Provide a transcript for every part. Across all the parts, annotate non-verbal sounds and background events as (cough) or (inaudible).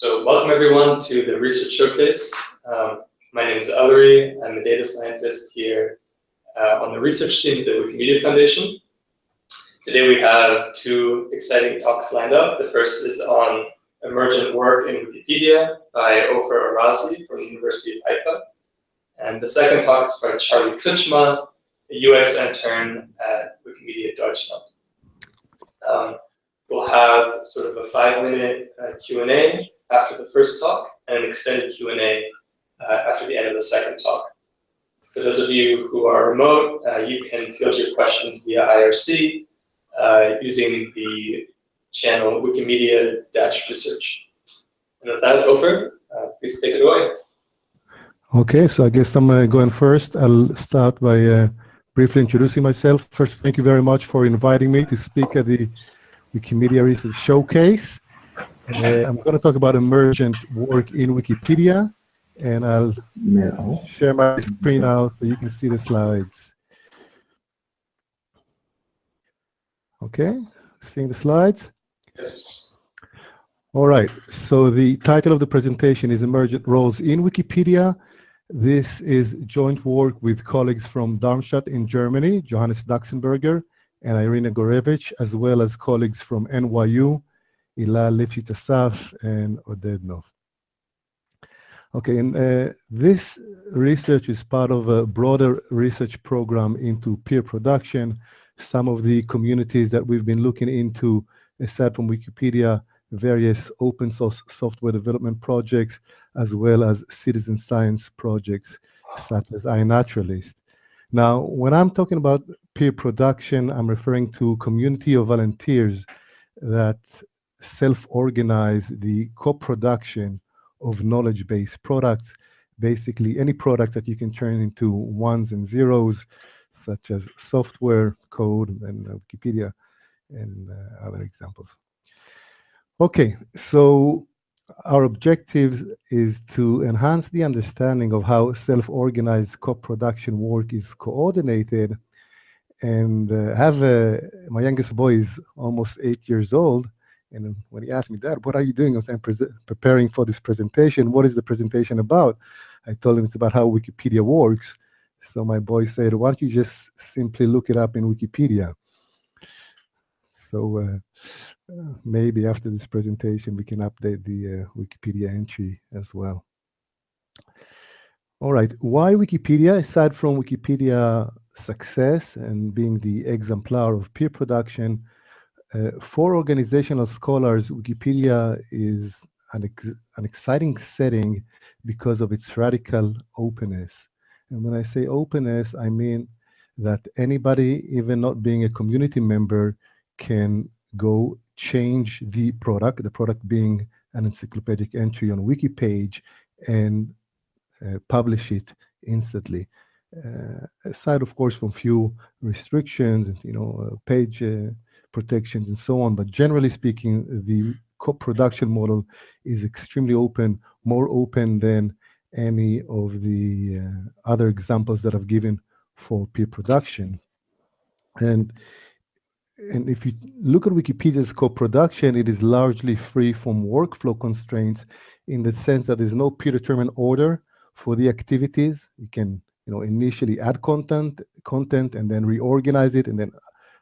So welcome everyone to the Research Showcase. Um, my name is Ellery. I'm a data scientist here uh, on the research team at the Wikimedia Foundation. Today we have two exciting talks lined up. The first is on emergent work in Wikipedia by Ofer Arazy from the University of Haifa. And the second talk is by Charlie Kritschmar, a UX intern at Wikimedia Deutschland. Um, we'll have sort of a five-minute uh, Q&A after the first talk and an extended Q&A uh, after the end of the second talk. For those of you who are remote, uh, you can field your questions via IRC uh, using the channel Wikimedia-research. And with that, Ofer, uh, please take it away. Okay, so I guess I'm uh, going first. I'll start by uh, briefly introducing myself. First, thank you very much for inviting me to speak at the Wikimedia Research Showcase. Uh, I'm going to talk about emergent work in Wikipedia, and I'll no. share my screen out so you can see the slides. Okay, seeing the slides? Yes. All right, so the title of the presentation is Emergent Roles in Wikipedia. This is joint work with colleagues from Darmstadt in Germany, Johannes Daxenberger and Iryna Gurevych, as well as colleagues from NYU, Ilah Lifshitz Asaf and Oded Nov. Okay, and uh, this research is part of a broader research program into peer production. Some of the communities that we've been looking into, aside from Wikipedia, various open source software development projects, as well as citizen science projects such as iNaturalist. Now, when I'm talking about peer production, I'm referring to community of volunteers that self-organize the co-production of knowledge-based products, basically any product that you can turn into ones and zeros, such as software, code, and Wikipedia, and uh, other examples. Okay, so our objective is to enhance the understanding of how self-organized co-production work is coordinated and uh, have uh, my youngest boy is almost eight years old and when he asked me dad what are you doing? I'm preparing for this presentation. What is the presentation about? I told him it's about how wikipedia works. So my boy said why don't you just simply look it up in wikipedia? So uh, maybe after this presentation, we can update the uh, Wikipedia entry as well. All right, why Wikipedia? Aside from Wikipedia success and being the exemplar of peer production, uh, for organizational scholars, Wikipedia is an, ex an exciting setting because of its radical openness. And when I say openness, I mean that anybody, even not being a community member, can go change the product, the product being an encyclopedic entry on wiki page, and uh, publish it instantly. Uh, aside, of course, from few restrictions, you know, uh, page uh, protections and so on, but generally speaking, the co-production model is extremely open, more open than any of the uh, other examples that I've given for peer production. And and if you look at Wikipedia's co-production, it is largely free from workflow constraints in the sense that there's no predetermined order for the activities. You can, you know, initially add content, content, and then reorganize it, and then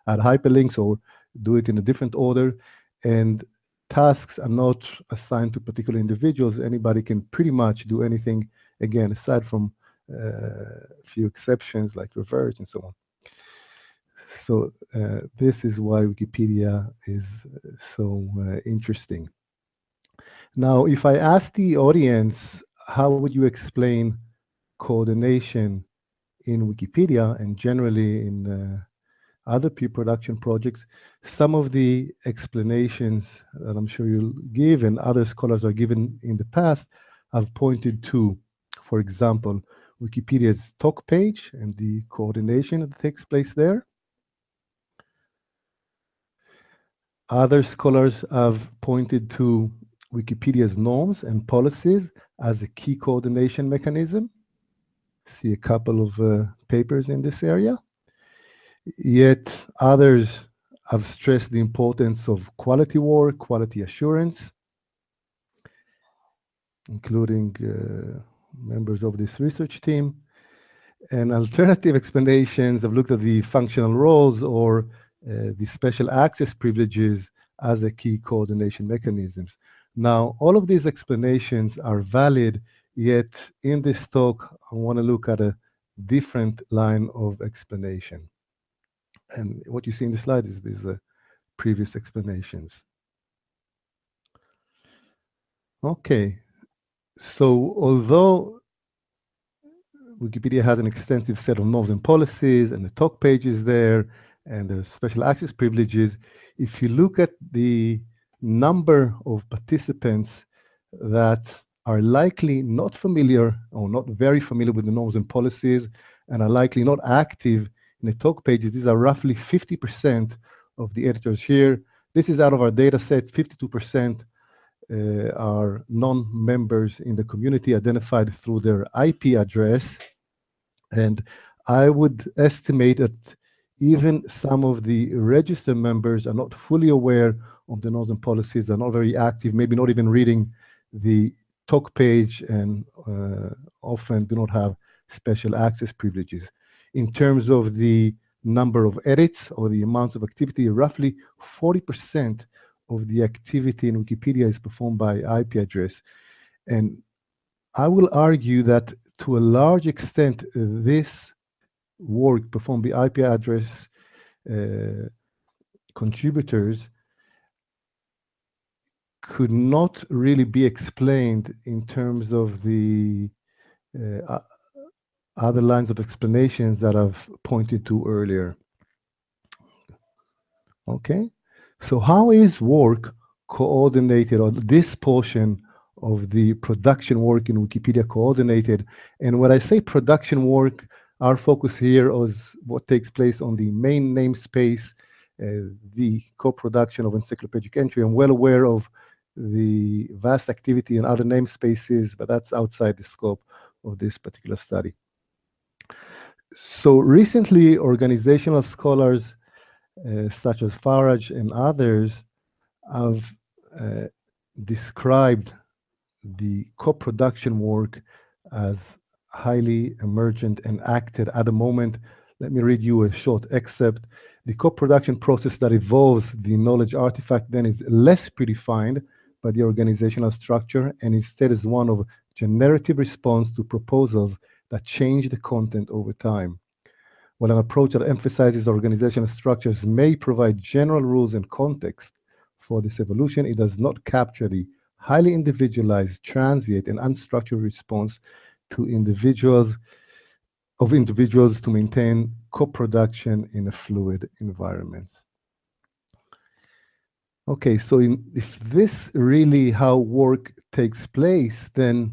add hyperlinks or do it in a different order. And tasks are not assigned to particular individuals. Anybody can pretty much do anything, again, aside from uh, a few exceptions like reverse and so on. So uh, this is why Wikipedia is uh, so uh, interesting. Now, if I ask the audience, how would you explain coordination in Wikipedia and generally in uh, other peer production projects, some of the explanations that I'm sure you'll give and other scholars are given in the past have pointed to, for example, Wikipedia's talk page and the coordination that takes place there. Other scholars have pointed to Wikipedia's norms and policies as a key coordination mechanism. See a couple of uh, papers in this area. Yet others have stressed the importance of quality work, quality assurance. including uh, members of this research team. And alternative explanations have looked at the functional roles or uh, the special access privileges as a key coordination mechanisms. Now, all of these explanations are valid, yet in this talk, I want to look at a different line of explanation. And what you see in the slide is these uh, previous explanations. Okay, so although Wikipedia has an extensive set of norms and policies and the talk pages there and the special access privileges, if you look at the number of participants that are likely not familiar or not very familiar with the norms and policies and are likely not active in the talk pages, these are roughly 50% of the editors here. This is out of our data set, 52% uh, are non-members in the community identified through their IP address. And I would estimate that even some of the registered members are not fully aware of the and policies, are not very active, maybe not even reading the talk page and uh, often do not have special access privileges. In terms of the number of edits or the amounts of activity, roughly 40% of the activity in Wikipedia is performed by IP address. And I will argue that to a large extent, this work performed by IP address uh, contributors could not really be explained in terms of the uh, other lines of explanations that I've pointed to earlier. Okay, so how is work coordinated, or this portion of the production work in Wikipedia coordinated? And when I say production work, our focus here is what takes place on the main namespace, uh, the co-production of encyclopedic entry. I'm well aware of the vast activity in other namespaces, but that's outside the scope of this particular study. So recently, organizational scholars uh, such as Faraj and others have uh, described the co-production work as highly emergent and acted at the moment. Let me read you a short excerpt. The co-production process that evolves the knowledge artifact then is less predefined by the organizational structure and instead is one of generative response to proposals that change the content over time. While an approach that emphasizes organizational structures may provide general rules and context for this evolution, it does not capture the highly individualized, transient, and unstructured response to individuals of individuals to maintain co-production in a fluid environment. Okay, so in, if this really how work takes place, then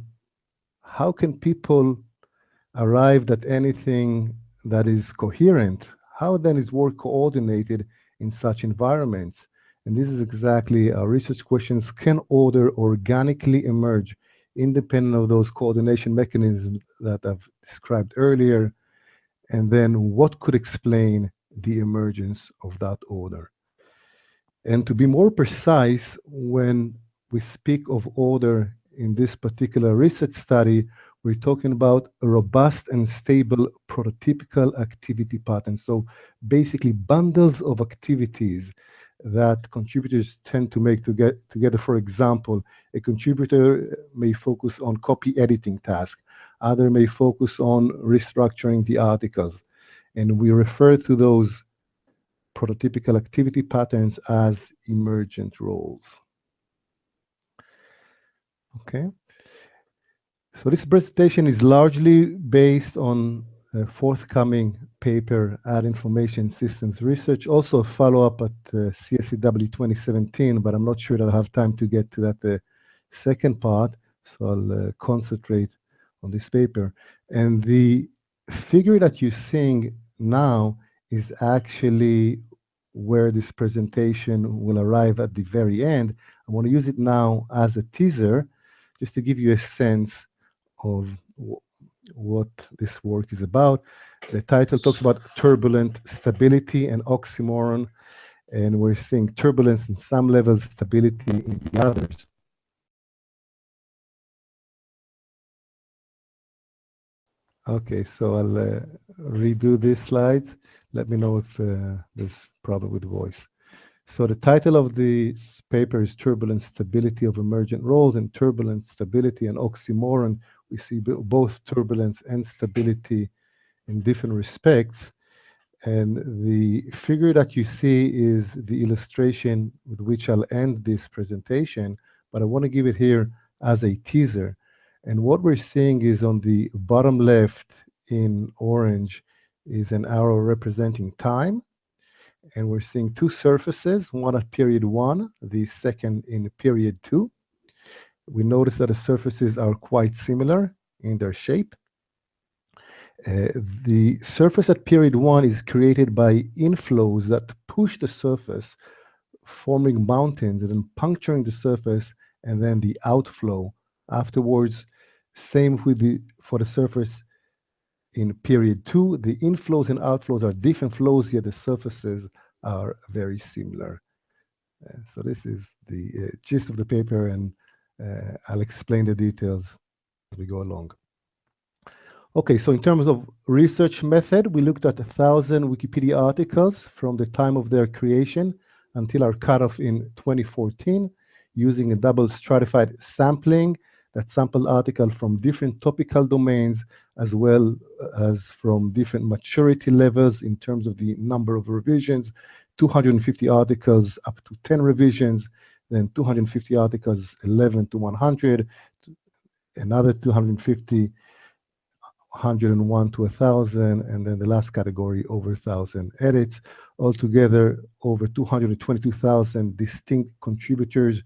how can people arrive at anything that is coherent? How then is work coordinated in such environments? And this is exactly our research questions. Can order organically emerge independent of those coordination mechanisms that I've described earlier? And then what could explain the emergence of that order? And to be more precise, when we speak of order in this particular research study, we're talking about a robust and stable prototypical activity pattern. So basically bundles of activities that contributors tend to make to get together. For example, a contributor may focus on copy editing task. Other may focus on restructuring the articles. And we refer to those prototypical activity patterns as emergent roles. Okay. So this presentation is largely based on a forthcoming paper at Information Systems Research, also a follow-up at uh, CSCW 2017, but I'm not sure that I'll have time to get to that uh, second part, so I'll uh, concentrate on this paper. And the figure that you're seeing now is actually where this presentation will arrive at the very end. I want to use it now as a teaser, just to give you a sense of what this work is about. The title talks about turbulent stability and oxymoron, and we're seeing turbulence in some levels, stability in the others. Okay, so I'll uh, redo these slides. Let me know if uh, there's problem with the voice. So the title of the paper is Turbulent Stability of Emergent Roles and Turbulent Stability and Oxymoron. We see both turbulence and stability in different respects. And the figure that you see is the illustration with which I'll end this presentation, but I want to give it here as a teaser. And what we're seeing is on the bottom left in orange is an arrow representing time. And we're seeing two surfaces, one at period one, the second in period two. We notice that the surfaces are quite similar in their shape. Uh, the surface at period one is created by inflows that push the surface, forming mountains and then puncturing the surface, and then the outflow afterwards. Same with the for the surface in period two. The inflows and outflows are different flows, yet the surfaces are very similar. Uh, so this is the uh, gist of the paper, and Uh, I'll explain the details as we go along. Okay, so in terms of research method, we looked at a thousand Wikipedia articles from the time of their creation until our cutoff in 2014 using a double stratified sampling that sampled articles from different topical domains as well as from different maturity levels in terms of the number of revisions, 250 articles up to 10 revisions, then 250 articles 11 to 100, another 250 101 to 1,000, and then the last category over 1,000 edits. Altogether, over 222,000 distinct contributors.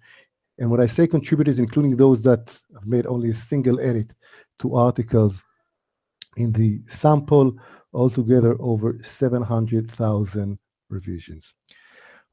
And when I say contributors, including those that have made only a single edit to articles in the sample, altogether over 700,000 revisions.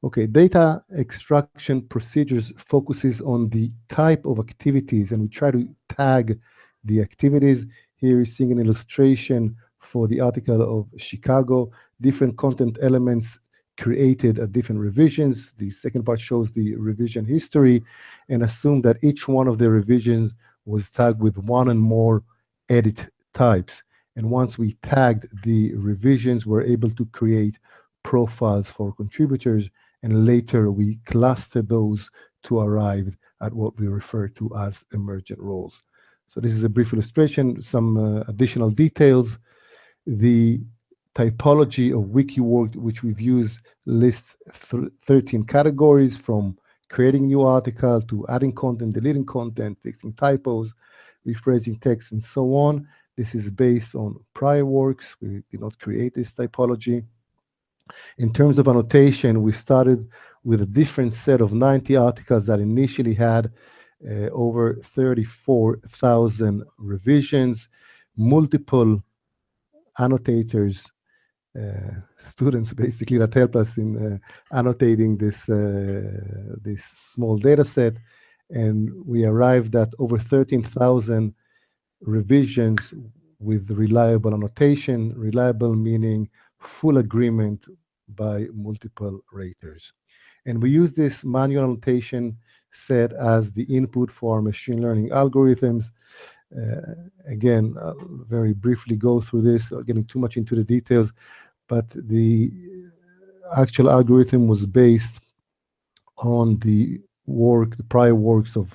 Okay, data extraction procedures focuses on the type of activities, and we try to tag the activities here is seeing an illustration for the article of Chicago, different content elements created at different revisions. The second part shows the revision history and assume that each one of the revisions was tagged with one and more edit types. And once we tagged the revisions, we're able to create profiles for contributors. And later we clustered those to arrive at what we refer to as emergent roles. So this is a brief illustration, some uh, additional details. The typology of WikiWork, which we've used, lists th 13 categories from creating new article to adding content, deleting content, fixing typos, rephrasing text, and so on. This is based on prior works. We did not create this typology. In terms of annotation, we started with a different set of 90 articles that initially had uh, over 34,000 revisions, multiple annotators, uh, students basically that help us in uh, annotating this, uh, this small data set. And we arrived at over 13,000 revisions with reliable annotation, reliable meaning full agreement by multiple raters. And we use this manual annotation set as the input for machine learning algorithms. Uh, again, I'll very briefly go through this, getting too much into the details, but the actual algorithm was based on the work, the prior works of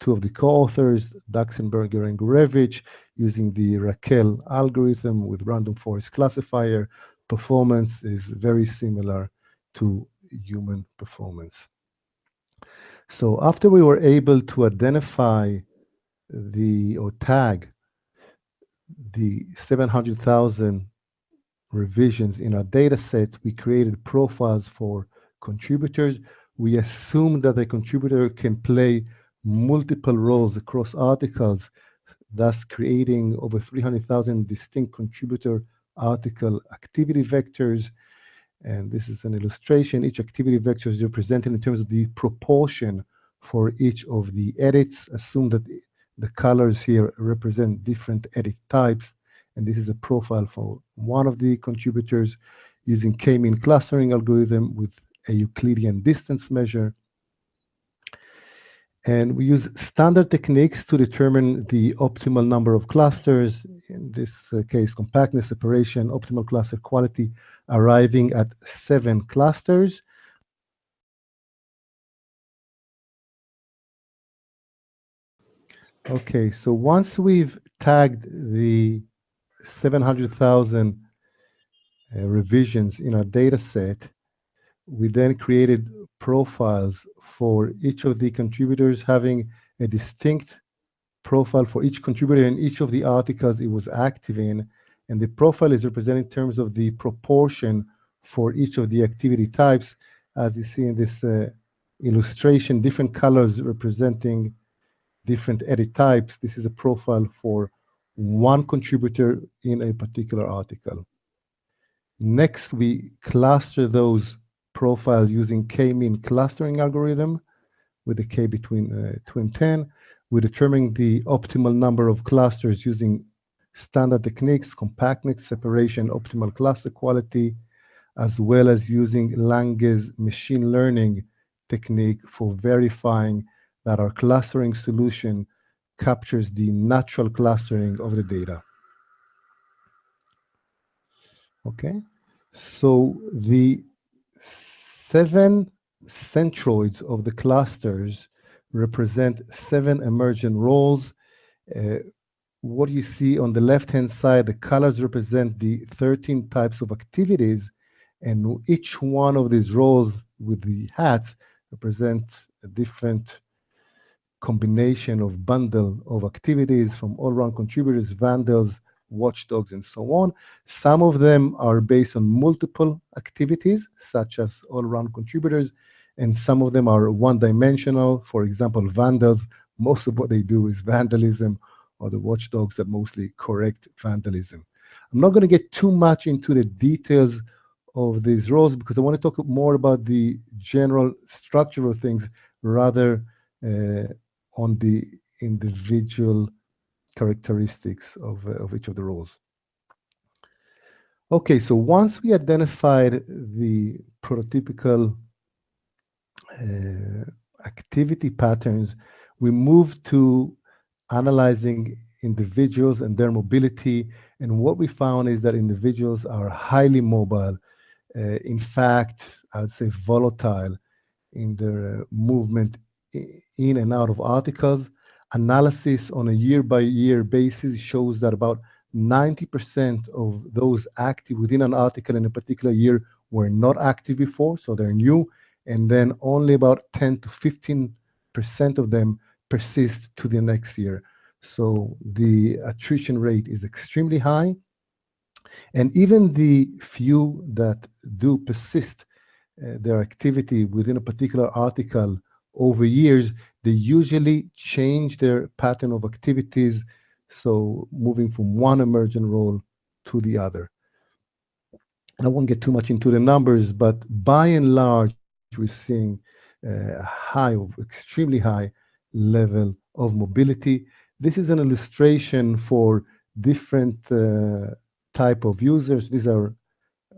two of the co-authors, Daxenberger and Gurevych, using the RAQEL algorithm with random forest classifier. Performance is very similar to human performance. So after we were able to identify the or tag the 700,000 revisions in our data set, we created profiles for contributors. We assume that a contributor can play multiple roles across articles, thus creating over 300,000 distinct contributor article activity vectors and this is an illustration. Each activity vector is represented in terms of the proportion for each of the edits. Assume that the colors here represent different edit types. And this is a profile for one of the contributors using k-mean clustering algorithm with a Euclidean distance measure. And we use standard techniques to determine the optimal number of clusters, in this uh, case, compactness, separation, optimal cluster quality, arriving at seven clusters. Okay, so once we've tagged the 700,000 uh, revisions in our data set, we then created profiles for each of the contributors having a distinct profile for each contributor in each of the articles it was active in. And the profile is represented in terms of the proportion for each of the activity types. As you see in this uh, illustration, different colors representing different edit types. This is a profile for one contributor in a particular article. Next, we cluster those profiles using k-mean clustering algorithm with a k between uh, 2 and 10. We determine the optimal number of clusters using standard techniques, compactness, separation, optimal cluster quality, as well as using Lange's machine learning technique for verifying that our clustering solution captures the natural clustering of the data. Okay, so the seven centroids of the clusters represent seven emergent roles. Uh, what you see on the left-hand side, the colors represent the 13 types of activities, and each one of these roles with the hats represent a different combination of bundle of activities from all-round contributors, vandals, watchdogs, and so on. Some of them are based on multiple activities, such as all-round contributors, and some of them are one-dimensional. For example, vandals, most of what they do is vandalism, or the watchdogs that mostly correct vandalism. I'm not going to get too much into the details of these roles because I want to talk more about the general structural things rather uh, on the individual characteristics of, uh, of each of the roles. Okay, so once we identified the prototypical uh, activity patterns, we moved to analyzing individuals and their mobility. And what we found is that individuals are highly mobile. Uh, in fact, I would say volatile in their uh, movement in and out of articles. Analysis on a year by year basis shows that about 90% of those active within an article in a particular year were not active before, so they're new. And then only about 10 to 15% of them persist to the next year. So the attrition rate is extremely high. And even the few that do persist uh, their activity within a particular article over years, they usually change their pattern of activities, so moving from one emergent role to the other. I won't get too much into the numbers, but by and large, we're seeing a high, extremely high level of mobility. This is an illustration for different uh, type of users. These are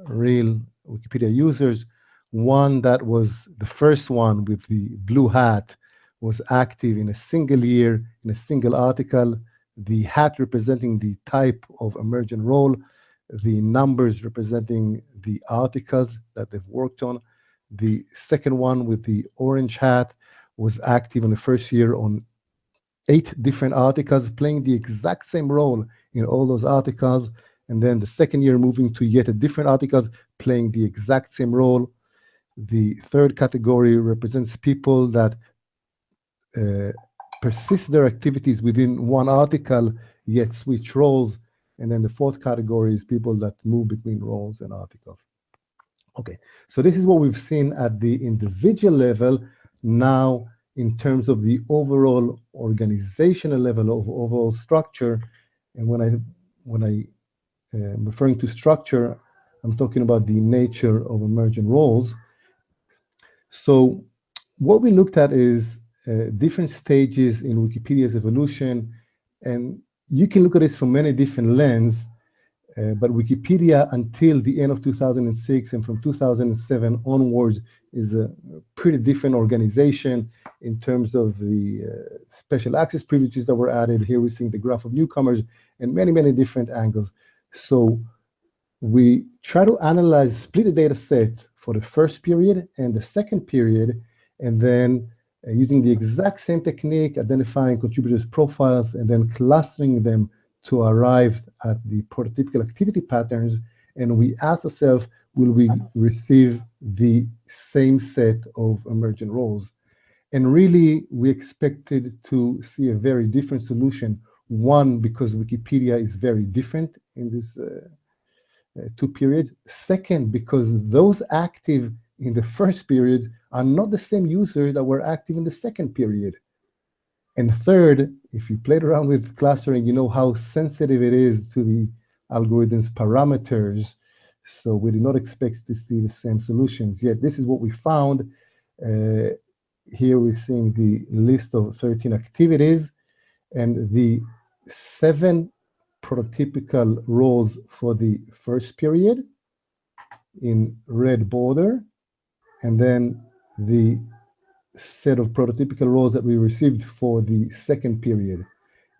real Wikipedia users one that was the first one with the blue hat was active in a single year, in a single article, the hat representing the type of emergent role, the numbers representing the articles that they've worked on. The second one with the orange hat was active in the first year on eight different articles, playing the exact same role in all those articles. And then the second year moving to yet a different articles, playing the exact same role the third category represents people that uh, persist their activities within one article, yet switch roles. And then the fourth category is people that move between roles and articles. Okay, so this is what we've seen at the individual level. Now, in terms of the overall organizational level of overall structure, and when I when I uh, am referring to structure, I'm talking about the nature of emergent roles. So what we looked at is uh, different stages in Wikipedia's evolution, and you can look at this from many different lens. Uh, but Wikipedia until the end of 2006 and from 2007 onwards is a pretty different organization in terms of the uh, special access privileges that were added. Here we're seeing the graph of newcomers and many, many different angles. So we try to analyze, split the data set for the first period and the second period, and then uh, using the exact same technique, identifying contributors' profiles and then clustering them to arrive at the prototypical activity patterns. And we ask ourselves, will we receive the same set of emergent roles? And really, we expected to see a very different solution. One, because Wikipedia is very different in uh, uh, two periods. Second, because those active in the first period are not the same users that were active in the second period. And third, if you played around with clustering, you know how sensitive it is to the algorithm's parameters. So we did not expect to see the same solutions. Yet this is what we found. Uh, here we're seeing the list of 13 activities and the seven prototypical roles for the first period in red border, and then the set of prototypical roles that we received for the second period.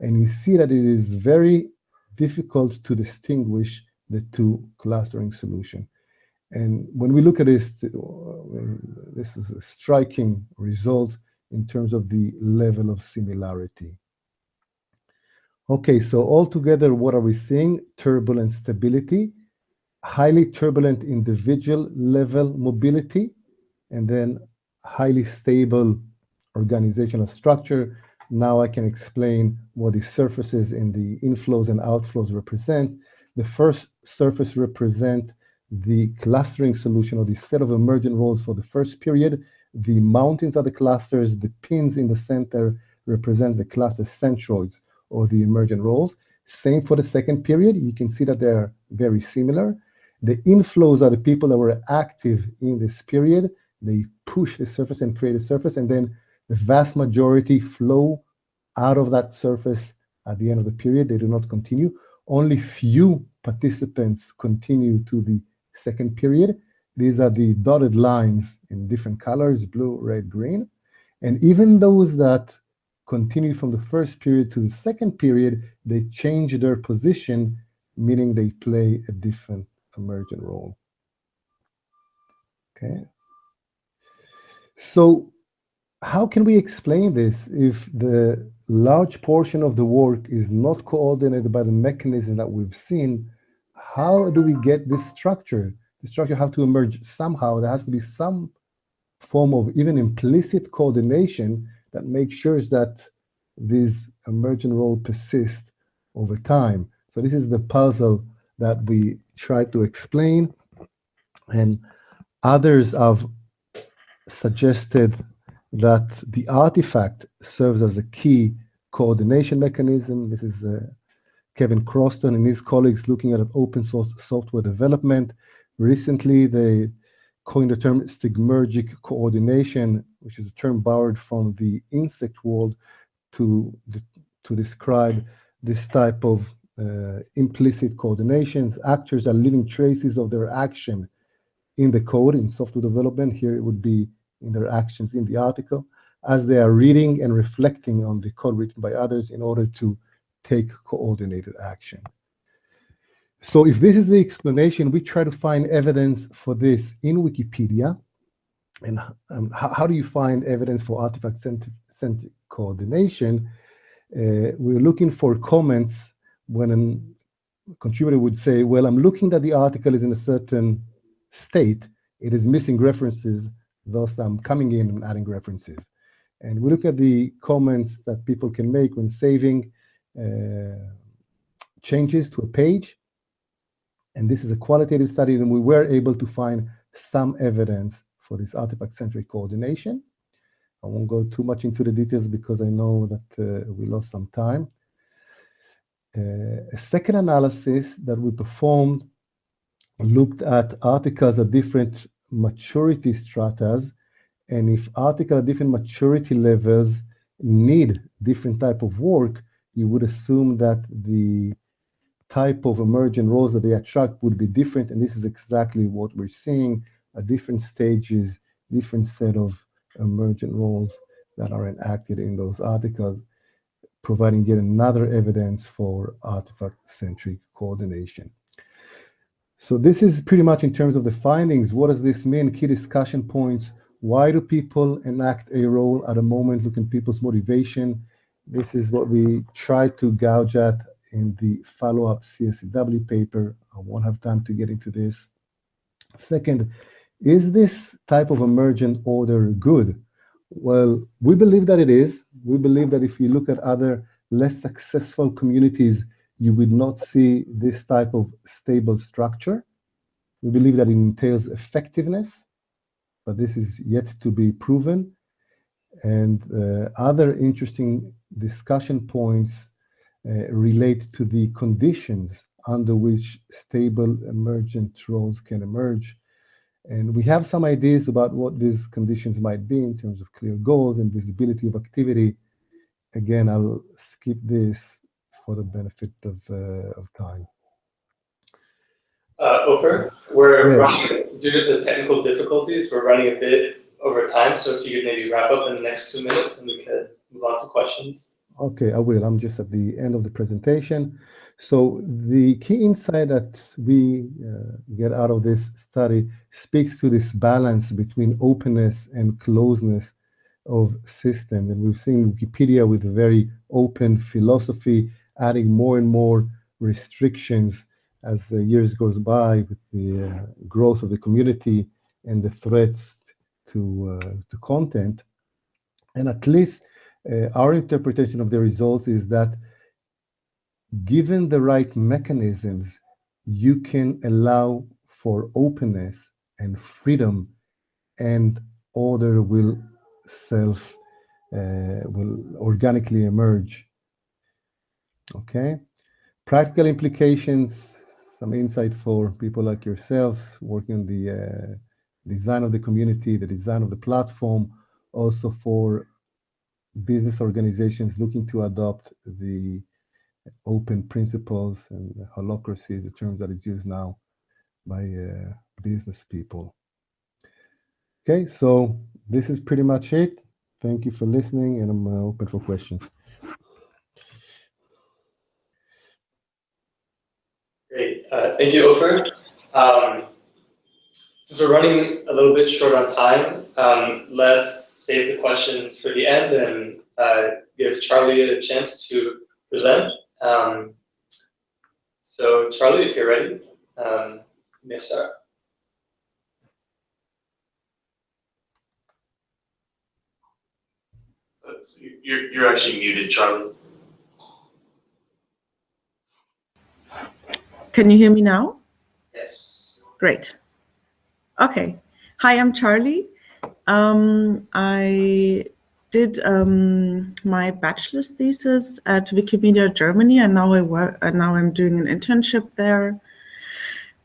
And you see that it is very difficult to distinguish the two clustering solution. And when we look at this, this is a striking result in terms of the level of similarity. Okay, so altogether, what are we seeing? Turbulent stability, highly turbulent individual level mobility, and then highly stable organizational structure. Now I can explain what the surfaces in the inflows and outflows represent. The first surface represent the clustering solution or the set of emergent roles for the first period. The mountains are the clusters, the pins in the center represent the cluster centroids or the emergent roles. Same for the second period. You can see that they're very similar. The inflows are the people that were active in this period. They push the surface and create a surface, and then the vast majority flow out of that surface at the end of the period. They do not continue. Only few participants continue to the second period. These are the dotted lines in different colors, blue, red, green. And even those that continue from the first period to the second period, they change their position, meaning they play a different emergent role. Okay. So how can we explain this if the large portion of the work is not coordinated by the mechanism that we've seen? How do we get this structure? The structure have to emerge somehow. There has to be some form of even implicit coordination that makes sure that these emergent role persist over time. So this is the puzzle that we try to explain. And others have suggested that the artifact serves as a key coordination mechanism. This is uh, Kevin Crowston and his colleagues looking at open source software development. Recently, they coined the term stigmergic coordination, which is a term borrowed from the insect world to, to describe this type of uh, implicit coordinations. Actors are leaving traces of their action in the code in software development. Here it would be in their actions in the article as they are reading and reflecting on the code written by others in order to take coordinated action. So if this is the explanation, we try to find evidence for this in Wikipedia. And um, how, how, do you find evidence for artifact-centric coordination? Uh, we're looking for comments when a contributor would say, well, I'm looking that the article is in a certain state, it is missing references, thus I'm coming in and adding references. And we look at the comments that people can make when saving uh, changes to a page. And this is a qualitative study, and we were able to find some evidence for this artifact-centric coordination. I won't go too much into the details because I know that uh, we lost some time. Uh, a second analysis that we performed looked at articles at different maturity stratas, and if articles at different maturity levels need different type of work, you would assume that the type of emergent roles that they attract would be different. And this is exactly what we're seeing different stages, different set of emergent roles that are enacted in those articles, providing yet another evidence for artifact-centric coordination. So this is pretty much in terms of the findings. What does this mean? Key discussion points. Why do people enact a role at a moment? Look at people's motivation. This is what we try to gouge at in the follow-up CSCW paper. I won't have time to get into this. Second, is this type of emergent order good? Well, we believe that it is. We believe that if you look at other less successful communities, you would not see this type of stable structure. We believe that it entails effectiveness, but this is yet to be proven. And uh, other interesting discussion points uh, relate to the conditions under which stable emergent roles can emerge. And we have some ideas about what these conditions might be in terms of clear goals and visibility of activity. Again, I'll skip this for the benefit of, uh, of time. Uh, Ofer, we're running, due to the technical difficulties, we're running a bit over time. So if you could maybe wrap up in the next two minutes, and we could move on to questions. Okay, I will. I'm just at the end of the presentation. So the key insight that we uh, get out of this study speaks to this balance between openness and closeness of system. And we've seen Wikipedia with a very open philosophy, adding more and more restrictions as the years goes by with the uh, growth of the community and the threats to, uh, to content. And at least uh, our interpretation of the results is that given the right mechanisms, you can allow for openness and freedom and order will self uh, will organically emerge. Okay, practical implications, some insight for people like yourself working on the uh, design of the community, the design of the platform, also for business organizations looking to adopt the open principles and holacracy, the terms that is used now by uh, business people. Okay, so this is pretty much it. Thank you for listening, and I'm uh, open for questions. Great. Uh, thank you, Ofer. Um, since we're running a little bit short on time, um, let's save the questions for the end and uh, give Charlie a chance to present. Um, so Charlie, if you're ready, um, you may start. So you're, you're actually muted, Charlie. Can you hear me now? Yes. Great. Okay. Hi, I'm Charlie. Um, I did um, my bachelor's thesis at Wikimedia Germany, and now I work. And now I'm doing an internship there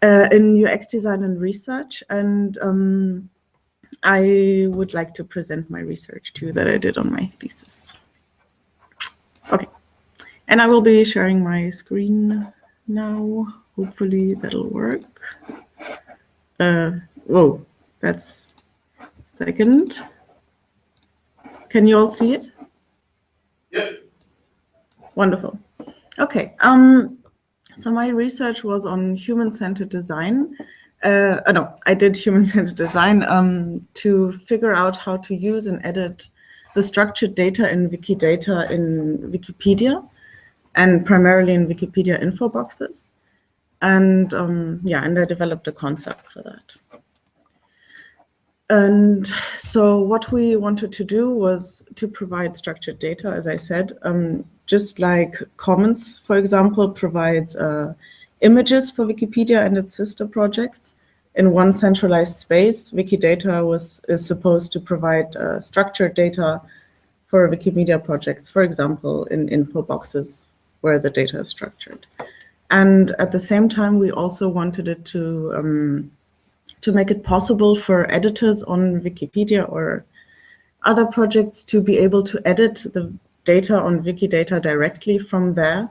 uh, in UX design and research. And um, I would like to present my research too that I did on my thesis. Okay, and I will be sharing my screen now. Hopefully that'll work. Uh, whoa, that's second. Can you all see it? Yep. Wonderful. Okay. Um, so my research was on human-centered design. Uh, oh, no, I did human-centered design um, to figure out how to use and edit the structured data in Wikidata in Wikipedia and primarily in Wikipedia info boxes. And um, yeah, and I developed a concept for that. And so what we wanted to do was to provide structured data, as I said, um, just like Commons, for example, provides uh, images for Wikipedia and its sister projects in one centralized space. Wikidata was is supposed to provide uh, structured data for Wikimedia projects, for example, in info boxes where the data is structured. And at the same time, we also wanted it to um, to make it possible for editors on Wikipedia or other projects to be able to edit the data on Wikidata directly from there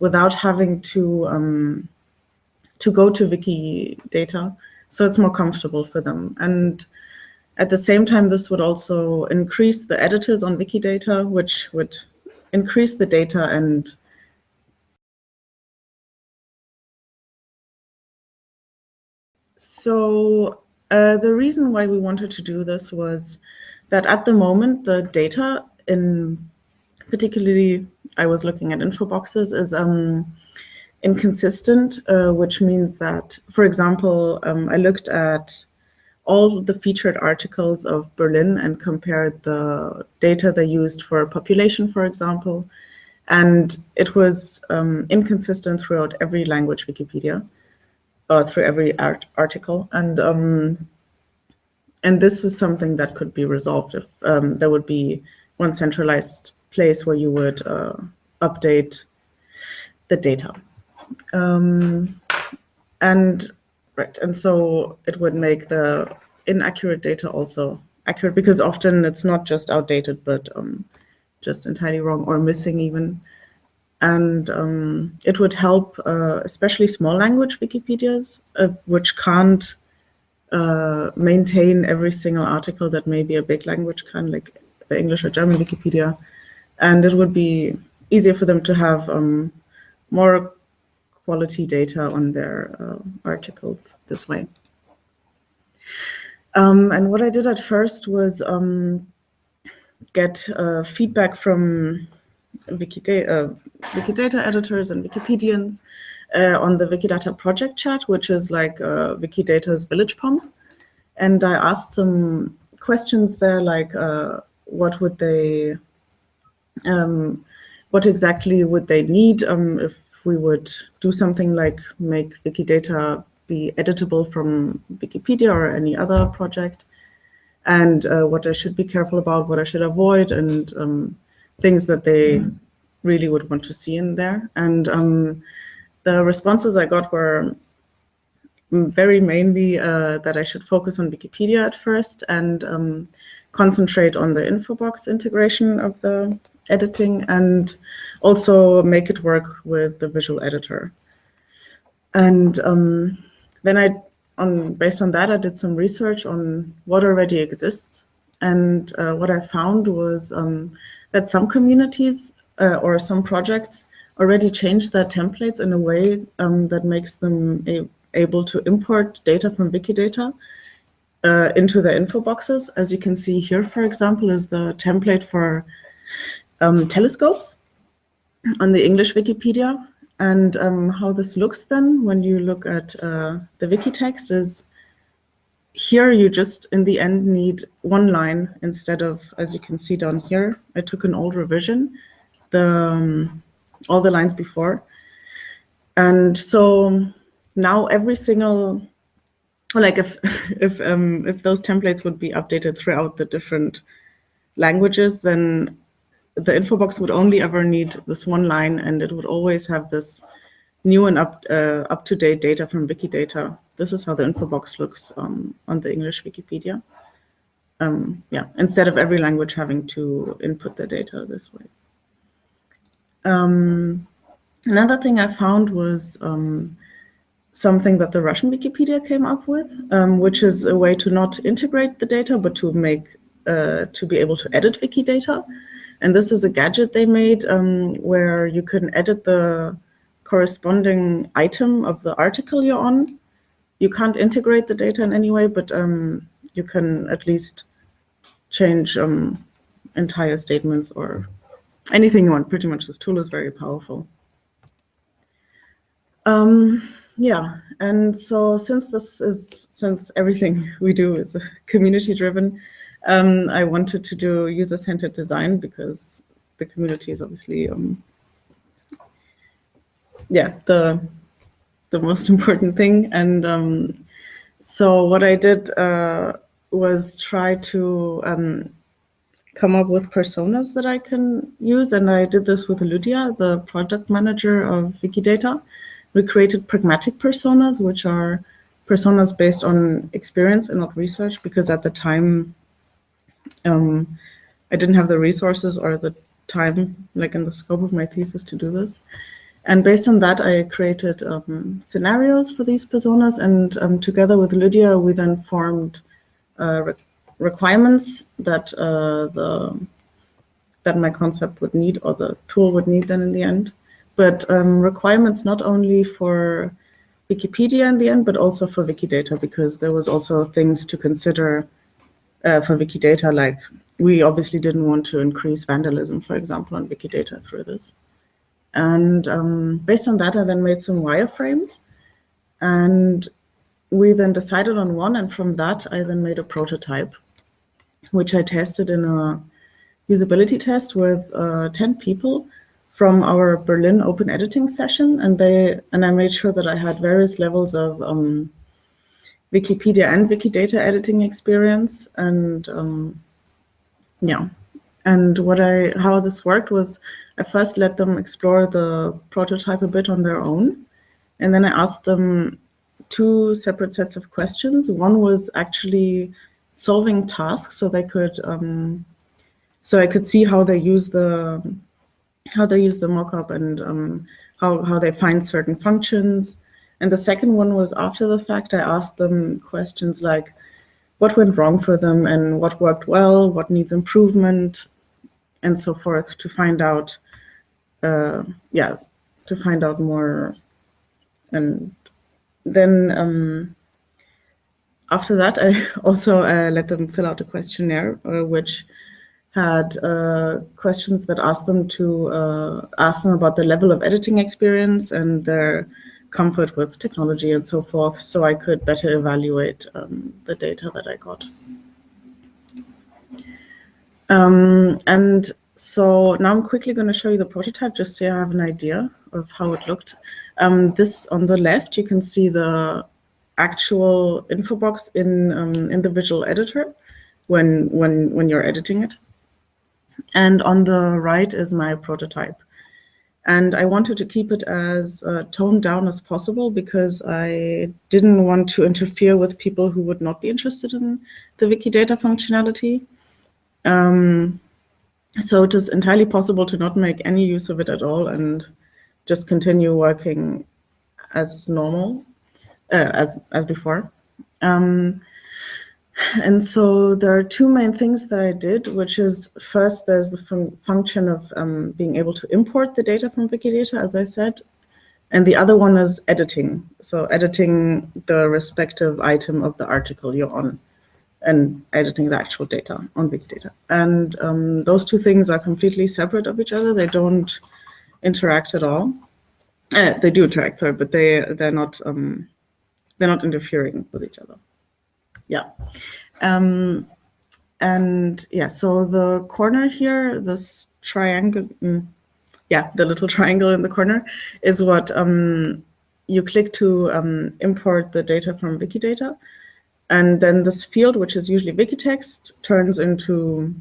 without having to um, to go to Wikidata. So it's more comfortable for them. And at the same time, this would also increase the editors on Wikidata, which would increase the data and so uh, the reason why we wanted to do this was that at the moment, the data in particularly, I was looking at info boxes, is um, inconsistent, uh, which means that, for example, um, I looked at all the featured articles of Berlin and compared the data they used for population, for example, and it was um, inconsistent throughout every language Wikipedia, uh, through every art article. And um, and this is something that could be resolved if um, there would be one centralized place where you would uh, update the data. Um, and right, and so it would make the inaccurate data also accurate because often it's not just outdated, but um, just entirely wrong or missing even. And um, it would help, uh, especially small language Wikipedias, uh, which can't uh, maintain every single article that maybe a big language can, like the English or German Wikipedia. And it would be easier for them to have um, more quality data on their uh, articles this way. Um, and what I did at first was um, get uh, feedback from Wikidata, uh, Wikidata editors and Wikipedians uh, on the Wikidata project chat, which is like uh, Wikidata's village pump. And I asked some questions there, like what would they, um, what exactly would they need um, if we would do something like make Wikidata be editable from Wikipedia or any other project, and uh, what I should be careful about, what I should avoid, and um, things that they really would want to see in there. And um, the responses I got were very mainly uh, that I should focus on Wikipedia at first and um, concentrate on the infobox integration of the editing and also make it work with the visual editor. And um, then I, on based on that, I did some research on what already exists. And uh, what I found was um, that some communities uh, or some projects already change their templates in a way um, that makes them able to import data from Wikidata uh, into their info boxes. As you can see here, for example, is the template for um, telescopes on the English Wikipedia. And um, how this looks then when you look at uh, the wiki text is here you just in the end need one line instead of, as you can see down here, I took an old revision, the um, all the lines before. And so now every single, like if (laughs) if um, if those templates would be updated throughout the different languages, then the info box would only ever need this one line and it would always have this new and up, uh, up-to-date data from Wikidata. This is how the info box looks um, on the English Wikipedia. Um, yeah, instead of every language having to input the data this way. Um, another thing I found was um, something that the Russian Wikipedia came up with, um, which is a way to not integrate the data, but to make, uh, to be able to edit Wikidata. And this is a gadget they made um, where you can edit the corresponding item of the article you're on. You can't integrate the data in any way, but um, you can at least change um, entire statements or anything you want. Pretty much this tool is very powerful. Um, yeah, and so since this is, since everything (laughs) we do is (laughs) community driven, um, I wanted to do user-centered design because the community is obviously, um, yeah, the the most (laughs) important thing. And um, so what I did uh, was try to um, come up with personas that I can use. And I did this with Lydia, the product manager of Wikidata. We created pragmatic personas, which are personas based on experience and not research, because at the time um, I didn't have the resources or the time, like in the scope of my thesis to do this. And based on that, I created um, scenarios for these personas, and um, together with Lydia, we then formed uh, re requirements that uh, the that my concept would need or the tool would need then in the end. But um, requirements not only for Wikipedia in the end, but also for Wikidata, because there was also things to consider uh, for Wikidata, like we obviously didn't want to increase vandalism, for example, on Wikidata through this. And um, based on that, I then made some wireframes. And we then decided on one, and from that, I then made a prototype, which I tested in a usability test with uh, 10 people from our Berlin open editing session. And they and I made sure that I had various levels of um, Wikipedia and Wikidata editing experience. And um, yeah, and what I how this worked was I first let them explore the prototype a bit on their own. And then I asked them two separate sets of questions. One was actually solving tasks so they could, um, so I could see how they use the, how they use the mockup and um, how, how they find certain functions. And the second one was after the fact, I asked them questions like, what went wrong for them and what worked well, what needs improvement, and so forth to find out uh, yeah, to find out more. And then um, after that, (laughs) I also uh, let them fill out a questionnaire, uh, which had uh, questions that asked them to uh, ask them about the level of editing experience and their comfort with technology and so forth, so I could better evaluate um, the data that I got. Um, and so now I'm quickly going to show you the prototype just so you have an idea of how it looked. Um, this on the left, you can see the actual info box in um, in the visual editor when when when you're editing it. And on the right is my prototype. And I wanted to keep it as uh, toned down as possible because I didn't want to interfere with people who would not be interested in the Wikidata functionality. Um, so it is entirely possible to not make any use of it at all and just continue working as normal, uh, as, as before. Um, and so there are two main things that I did, which is first, there's the fun function of um, being able to import the data from Wikidata, as I said. And the other one is editing. So editing the respective item of the article you're on and editing the actual data on Wikidata. And um, those two things are completely separate of each other. They don't interact at all. Uh, they do interact, sorry, but they they're not um, they're not interfering with each other. Yeah. Um, and yeah, so the corner here, this triangle, mm, yeah, the little (laughs) triangle in the corner is what um, you click to um, import the data from Wikidata. And then this field, which is usually Wikitext, turns into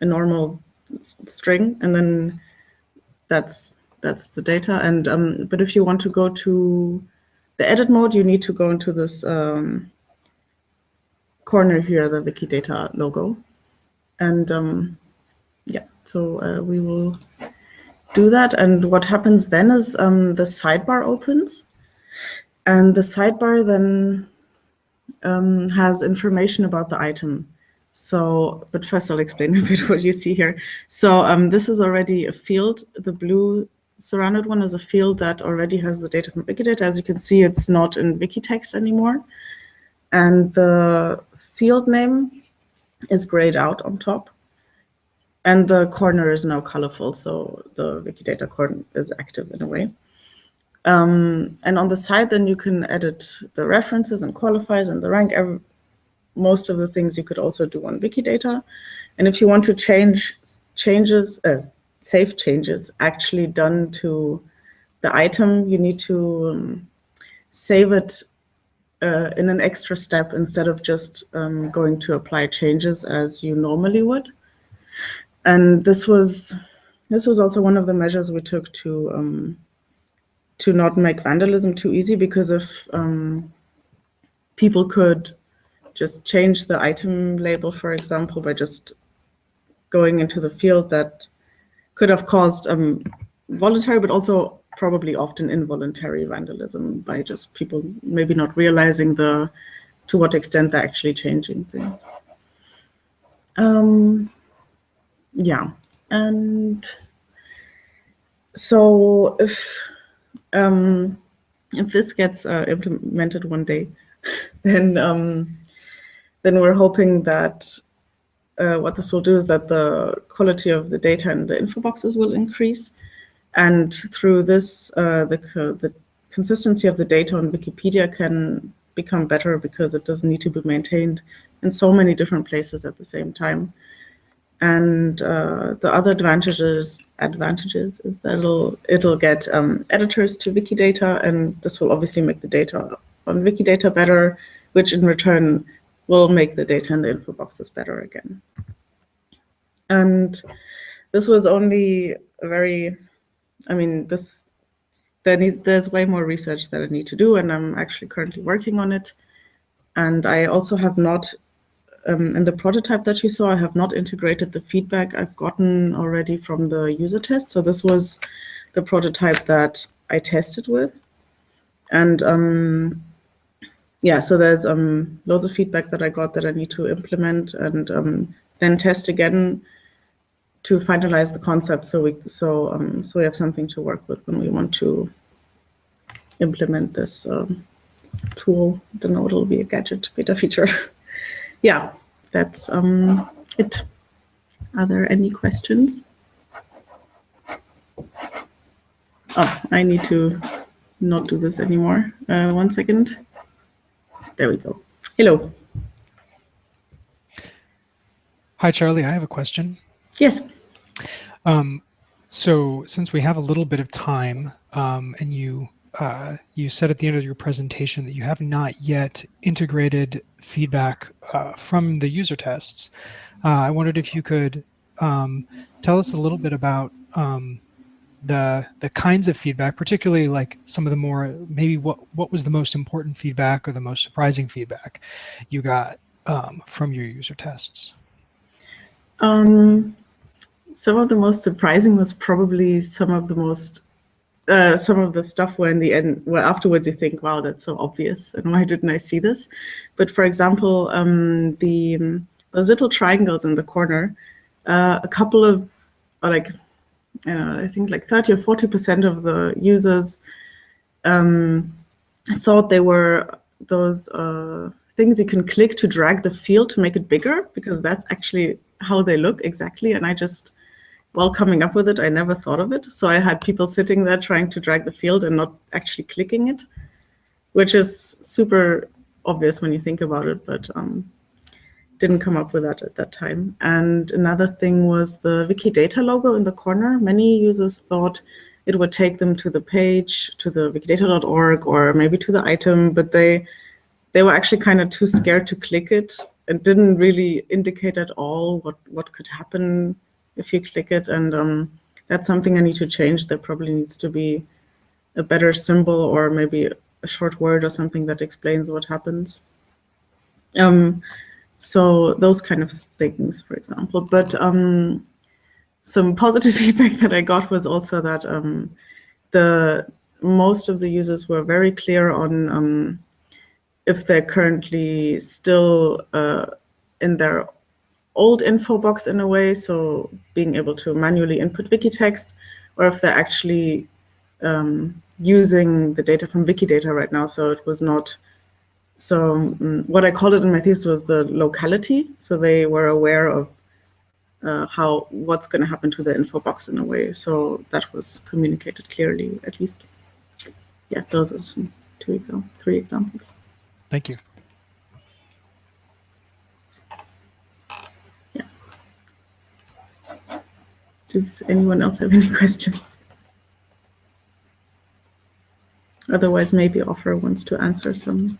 a normal string, and then that's that's the data. And um, but if you want to go to the edit mode, you need to go into this um, corner here, the Wikidata logo. And um, yeah, so uh, we will do that. And what happens then is um, the sidebar opens. And the sidebar then um, has information about the item. So, but first I'll explain (laughs) a bit what you see here. So um, this is already a field. The blue surrounded one is a field that already has the data from Wikidata. As you can see, it's not in Wikitext anymore. And the field name is grayed out on top. And the corner is now colorful, so the Wikidata corner is active in a way. Um, and on the side, then you can edit the references and qualifiers and the rank. Every, most of the things you could also do on Wikidata. And if you want to change changes, uh, save changes actually done to the item, you need to um, save it uh, in an extra step instead of just um, going to apply changes as you normally would. And this was this was also one of the measures we took to um, to not make vandalism too easy because if um, people could just change the item label, for example, by just going into the field that could have caused um, voluntary, but also probably often involuntary vandalism by just people maybe not realizing the to what extent they're actually changing things. Um, yeah, and so if um, if this gets uh, implemented one day, (laughs) then um, then we're hoping that uh, what this will do is that the quality of the data in the info boxes will increase, and through this, uh, the the consistency of the data on Wikipedia can become better because it doesn't need to be maintained in so many different places at the same time. And uh, the other advantages advantages is that it'll it'll get um, editors to Wikidata, and this will obviously make the data on Wikidata better, which in return will make the data in the info boxes better again. And this was only a very, I mean, this there needs there's way more research that I need to do, and I'm actually currently working on it. And I also have not um, in the prototype that you saw, I have not integrated the feedback I've gotten already from the user test. So this was the prototype that I tested with. And um, yeah, so there's um, loads of feedback that I got that I need to implement and um, then test again to finalize the concept so we so um, so we have something to work with when we want to implement this um, tool. Then it'll be a gadget beta feature. (laughs) yeah, that's um, it. Are there any questions? Oh, I need to not do this anymore. Uh, one second. There we go. Hello. Hi, Charlie. I have a question. Yes. Um, so since we have a little bit of time um, and you uh, you said at the end of your presentation that you have not yet integrated feedback uh, from the user tests. Uh, I wondered if you could um, tell us a little bit about um, the the kinds of feedback, particularly like some of the more maybe what what was the most important feedback or the most surprising feedback you got um, from your user tests. Um, some of the most surprising was probably some of the most uh, some of the stuff where in the end, well, afterwards you think, wow, that's so obvious, and why didn't I see this? But for example, um, the um, those little triangles in the corner, uh, a couple of, like, uh, I think like 30 or 40% of the users um, thought they were those uh, things you can click to drag the field to make it bigger, because that's actually how they look exactly. And I just while coming up with it, I never thought of it. So I had people sitting there trying to drag the field and not actually clicking it, which is super obvious when you think about it, but um, didn't come up with that at that time. And another thing was the Wikidata logo in the corner. Many users thought it would take them to the page, to the wikidata.org or maybe to the item, but they they were actually kind of too scared to click it and didn't really indicate at all what, what could happen if you click it. And um, that's something I need to change. There probably needs to be a better symbol or maybe a short word or something that explains what happens. Um, so those kind of things, for example. But um, some positive (laughs) feedback that I got was also that um, the most of the users were very clear on um, if they're currently still uh, in their old info box in a way, so being able to manually input wiki text, or if they're actually um, using the data from Wikidata right now. So it was not, so um, what I called it in my thesis was the locality. So they were aware of uh, how, what's going to happen to the info box in a way. So that was communicated clearly, at least. Yeah, those are some two, three examples. Thank you. Does anyone else have any (laughs) questions? Otherwise, maybe Ofer wants to answer some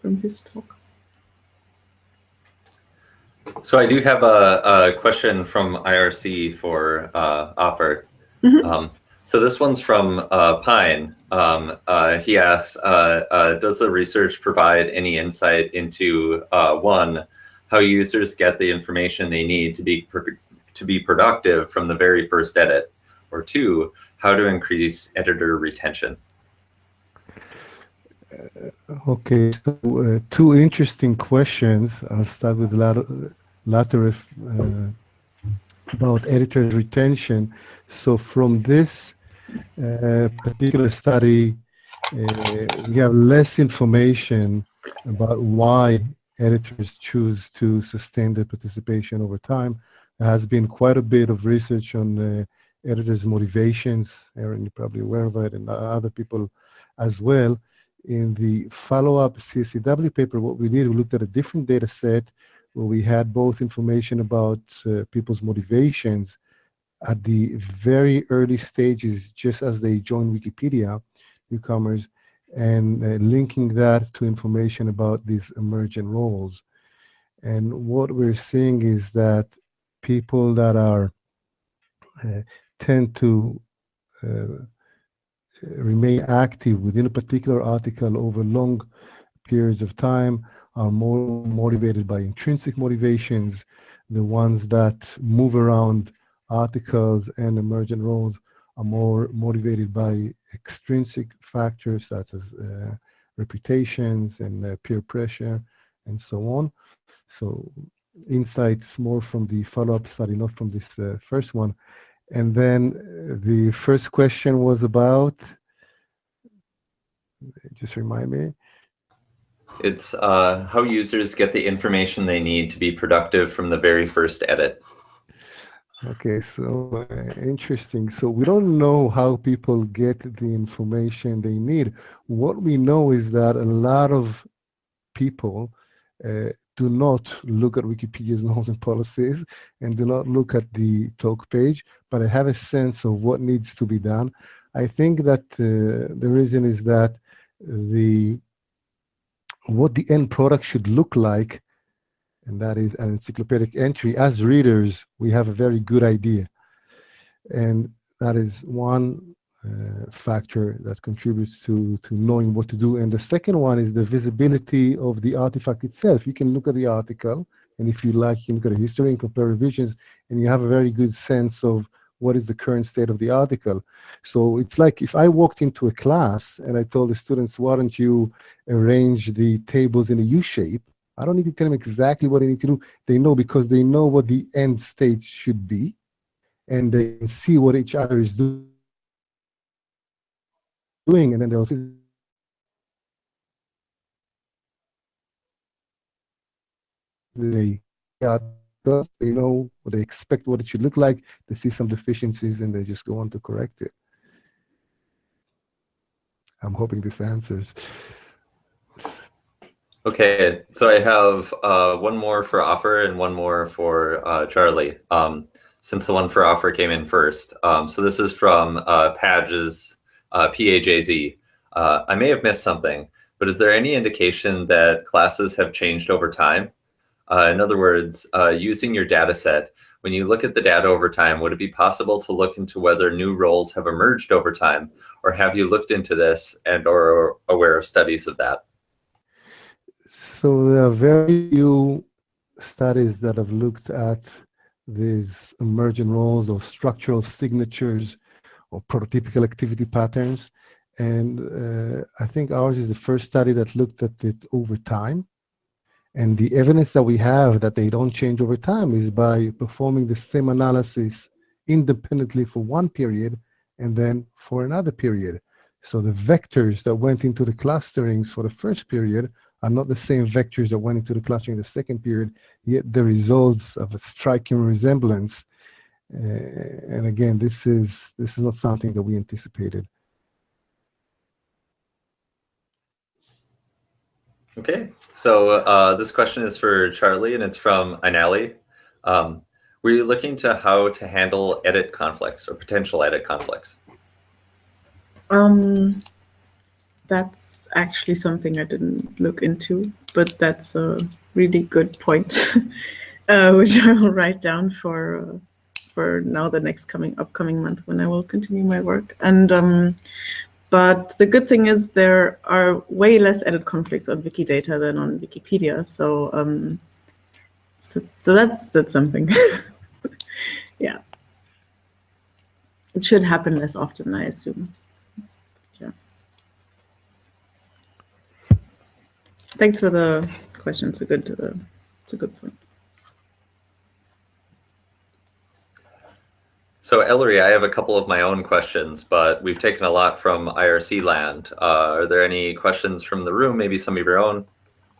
from his talk. So I do have a, a question from IRC for uh, Ofer. Mm -hmm. um, so this one's from uh, Pine. Um, uh, he asks, uh, uh, does the research provide any insight into, uh, one, how users get the information they need to be to be productive from the very first edit? or two, how to increase editor retention? Okay, so uh, two interesting questions. I'll start with the latter uh, about editor retention. So from this uh, particular study, uh, we have less information about why editors choose to sustain their participation over time. There has been quite a bit of research on uh, editors' motivations. Aaron, you're probably aware of it, and other people as well in the follow-up CSCW paper, what we did, we looked at a different data set where we had both information about uh, people's motivations at the very early stages, just as they join Wikipedia, newcomers, and uh, linking that to information about these emergent roles. And what we're seeing is that people that are uh, tend to uh, remain active within a particular article over long periods of time are more motivated by intrinsic motivations. The ones that move around articles and emergent roles are more motivated by extrinsic factors such as uh, reputations and uh, peer pressure and so on. So insights more from the follow-up study, not from this uh, first one. And then uh, the first question was about, just remind me. It's uh, how users get the information they need to be productive from the very first edit. Okay, so uh, interesting. So we don't know how people get the information they need. What we know is that a lot of people uh, do not look at Wikipedia's (laughs) norms and policies and do not look at the talk page, but I have a sense of what needs to be done. I think that uh, the reason is that the what the end product should look like, and that is an encyclopedic entry. As readers, we have a very good idea. And that is one uh, factor that contributes to, to knowing what to do. And the second one is the visibility of the artifact itself. You can look at the article, and if you like, you can look at the history and compare revisions, and you have a very good sense of what is the current state of the article. So it's like if I walked into a class and I told the students, why don't you arrange the tables in a U shape? I don't need to tell them exactly what they need to do. They know because they know what the end state should be, and they see what each other is doing doing, and then they'll see they they know what they expect what it should look like. They see some deficiencies and they just go on to correct it. I'm hoping this answers. Okay so i have uh, one more for Ofer and one more for uh, charlie. Um, since the one for Ofer came in first um, so this is from uh, Padge's uh, PAJZ. Uh, I may have missed something, but is there any indication that classes have changed over time? Uh, in other words, uh, using your data set, when you look at the data over time, would it be possible to look into whether new roles have emerged over time? Or have you looked into this and or aware of studies of that? So there are very few studies that have looked at these emergent roles or structural signatures or prototypical activity patterns. And uh, I think ours is the first study that looked at it over time. And the evidence that we have that they don't change over time is by performing the same analysis independently for one period and then for another period. So the vectors that went into the clusterings for the first period are not the same vectors that went into the clustering in the second period, yet the results of a striking resemblance and again, this is this is not something that we anticipated. Okay, so uh, this question is for Charlie, and it's from Inali. Um, were you looking to how to handle edit conflicts or potential edit conflicts? Um, that's actually something I didn't look into, but that's a really good point, (laughs) uh, which I will write down for uh, for now the next coming upcoming month when I will continue my work. And um, but the good thing is there are way less edit conflicts on Wikidata than on Wikipedia. So um, so, so that's that's something. (laughs) yeah. it should happen less often, I assume. Yeah. Thanks for the question. It's a good, uh, it's a good point. So Ellery, I have a couple of my own questions, but we've taken a lot from IRC land. Uh, are there any questions from the room? Maybe some of your own?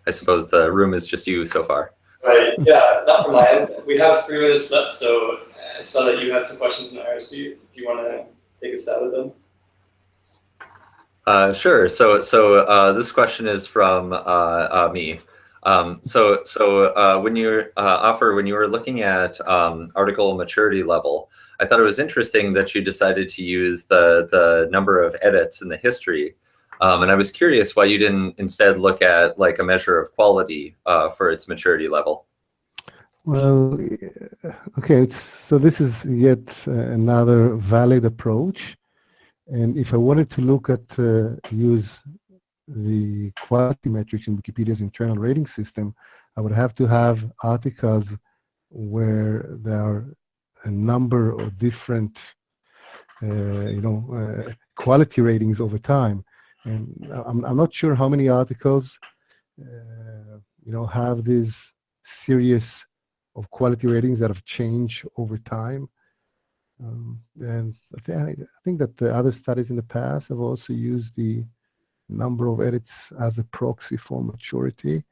I suppose the room is just you so far. Right, yeah, not from my end. We have three minutes left, so I saw that you had some questions in IRC. If you want to take a stab at them. Uh, sure. So, so uh, this question is from uh, uh, me. Um, so, so uh, when you uh, Ofer when you were looking at um, article maturity level, I thought it was interesting that you decided to use the the number of edits in the history, um, and I was curious why you didn't instead look at like a measure of quality uh, for its maturity level. Well, okay, so this is yet uh, another valid approach. And if I wanted to look at, uh, use the quality metrics in Wikipedia's internal rating system, I would have to have articles where there are a number of different, uh, you know, uh, quality ratings over time. And I'm, I'm not sure how many articles, uh, you know, have these serious of quality ratings that have changed over time. Um, and I, th I think that the other studies in the past have also used the number of edits as a proxy for maturity.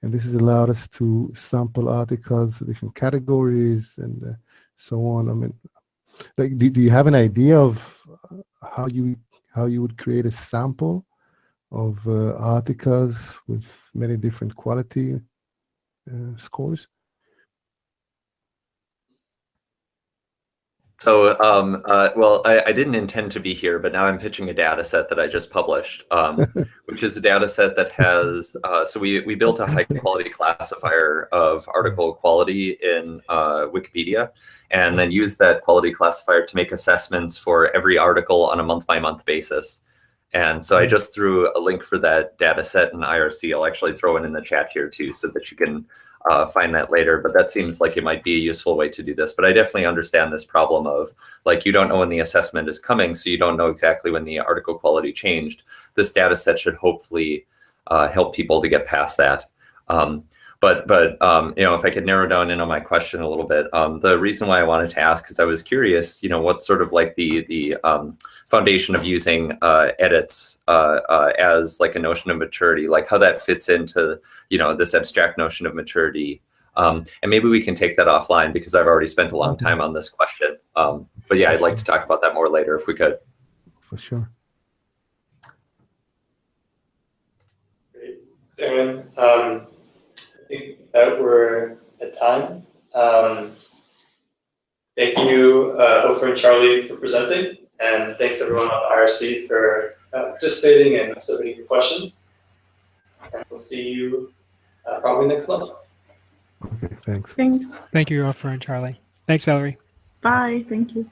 And this has allowed us to sample articles, different categories, and uh, so on. I mean, like, do, do you have an idea of how you how you would create a sample of uh, articles with many different quality uh, scores? So, um, uh, well, I, I, didn't intend to be here, but now I'm pitching a data set that I just published, um, (laughs) which is a data set that has, uh, so we, we built a high quality classifier of article quality in uh, Wikipedia, and then used that quality classifier to make assessments for every article on a month by month basis. And so I just threw a link for that data set in IRC. I'll actually throw it in the chat here too, so that you can uh, find that later, but that seems like it might be a useful way to do this. But I definitely understand this problem of like you don't know when the assessment is coming, so you don't know exactly when the article quality changed. This data set should hopefully uh, help people to get past that. Um, but but um, you know, if I could narrow down in on my question a little bit, um, the reason why I wanted to ask is I was curious, you know, what sort of like the the um, foundation of using uh, edits uh, uh, as like a notion of maturity, like how that fits into you know this abstract notion of maturity. Um, and maybe we can take that offline because I've already spent a long time on this question. Um, but yeah, I'd like to talk about that more later if we could. For sure. Great, thanks, Aaron. Um, I think that we're at time. Um, thank you, uh, Ofer and Charlie, for presenting, and thanks everyone on the IRC for uh, participating and submitting your questions. And we'll see you uh, probably next month. Okay, thanks. Thanks. Thank you, Ofer and Charlie. Thanks, Ellery. Bye. Thank you.